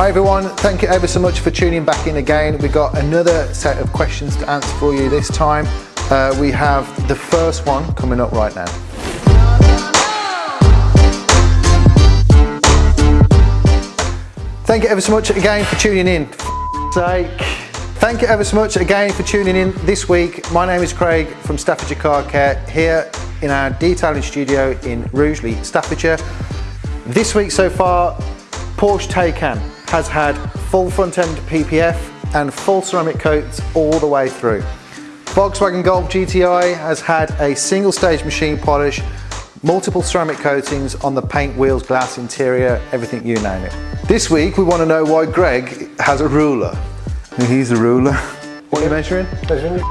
Hi everyone, thank you ever so much for tuning back in again. We've got another set of questions to answer for you this time. Uh, we have the first one coming up right now. Thank you ever so much again for tuning in. Sake. Thank you ever so much again for tuning in this week. My name is Craig from Staffordshire Car Care here in our detailing studio in Rugeley, Staffordshire. This week so far, Porsche Taycan has had full front end PPF and full ceramic coats all the way through. Volkswagen Golf GTI has had a single stage machine polish, multiple ceramic coatings on the paint, wheels, glass, interior, everything you name it. This week we want to know why Greg has a ruler. He's a ruler. What are you measuring? Measuring?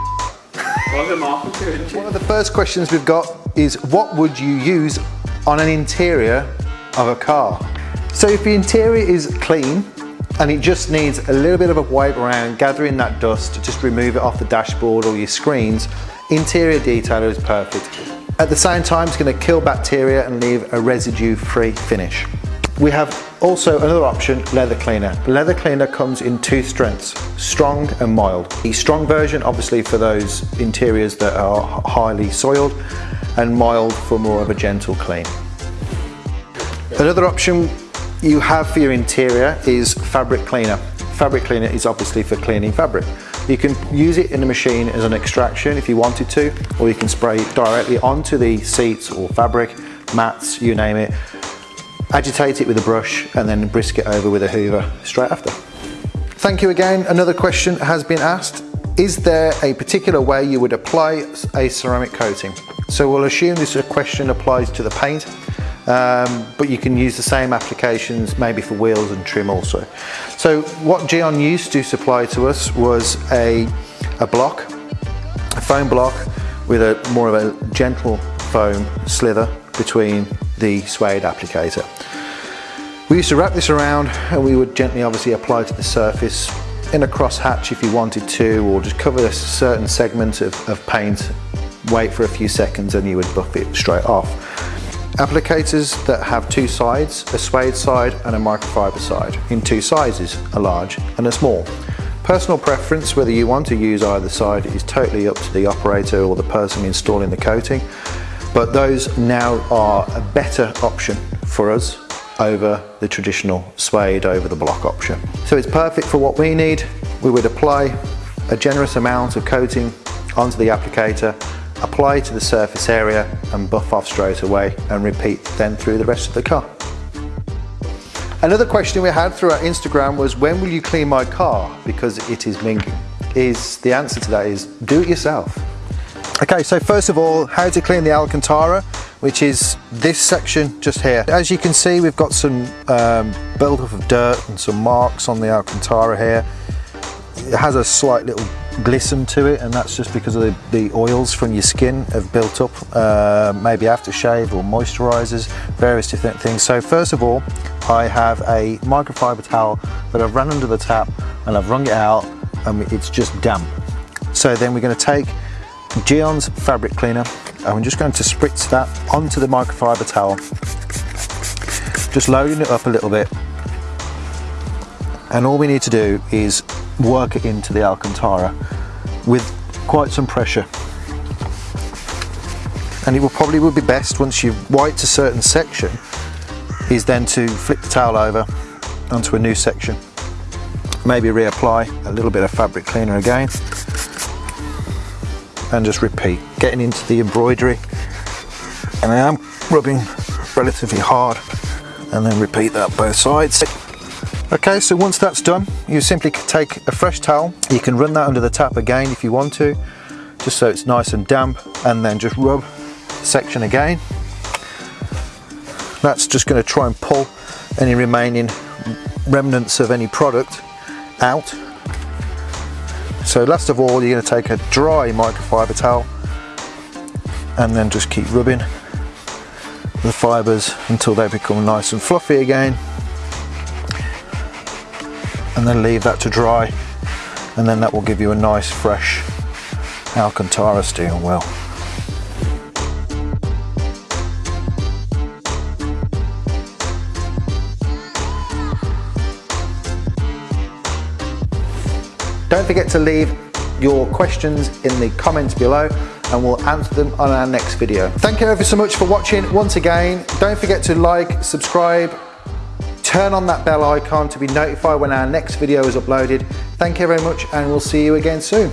One of the first questions we've got is what would you use on an interior of a car? So if the interior is clean and it just needs a little bit of a wipe around, gathering that dust, to just remove it off the dashboard or your screens, interior detailer is perfect. At the same time, it's going to kill bacteria and leave a residue-free finish. We have also another option, leather cleaner. Leather cleaner comes in two strengths, strong and mild. The strong version obviously for those interiors that are highly soiled and mild for more of a gentle clean. Another option you have for your interior is fabric cleaner. Fabric cleaner is obviously for cleaning fabric. You can use it in the machine as an extraction if you wanted to, or you can spray it directly onto the seats or fabric, mats, you name it. Agitate it with a brush and then brisk it over with a hoover straight after. Thank you again. Another question has been asked. Is there a particular way you would apply a ceramic coating? So we'll assume this question applies to the paint um, but you can use the same applications maybe for wheels and trim also. So what Gyeon used to supply to us was a, a block, a foam block with a more of a gentle foam slither between the suede applicator. We used to wrap this around and we would gently obviously apply to the surface in a cross hatch if you wanted to or just cover a certain segment of, of paint, wait for a few seconds and you would buff it straight off. Applicators that have two sides, a suede side and a microfiber side, in two sizes, a large and a small. Personal preference, whether you want to use either side, is totally up to the operator or the person installing the coating, but those now are a better option for us over the traditional suede over the block option. So it's perfect for what we need. We would apply a generous amount of coating onto the applicator apply to the surface area and buff off straight away and repeat then through the rest of the car. Another question we had through our Instagram was when will you clean my car because it is minging? Is the answer to that is do it yourself. Okay, so first of all, how to clean the Alcantara, which is this section just here. As you can see, we've got some um, build-up of dirt and some marks on the Alcantara here. It has a slight little glisten to it and that's just because of the, the oils from your skin have built up uh, maybe aftershave or moisturizers various different things. So first of all I have a microfiber towel that I've run under the tap and I've wrung it out and it's just damp. So then we're going to take Gyeon's fabric cleaner and I'm just going to spritz that onto the microfiber towel. Just loading it up a little bit. And all we need to do is work it into the Alcantara with quite some pressure. And it will probably would be best once you've wiped a certain section is then to flip the towel over onto a new section. Maybe reapply a little bit of fabric cleaner again. And just repeat getting into the embroidery. And I am rubbing relatively hard. And then repeat that both sides Okay, so once that's done, you simply take a fresh towel. You can run that under the tap again if you want to, just so it's nice and damp, and then just rub section again. That's just going to try and pull any remaining remnants of any product out. So last of all, you're going to take a dry microfiber towel and then just keep rubbing the fibres until they become nice and fluffy again and then leave that to dry and then that will give you a nice fresh Alcantara steel wheel. Don't forget to leave your questions in the comments below and we'll answer them on our next video. Thank you ever so much for watching once again. Don't forget to like, subscribe, turn on that bell icon to be notified when our next video is uploaded. Thank you very much and we'll see you again soon.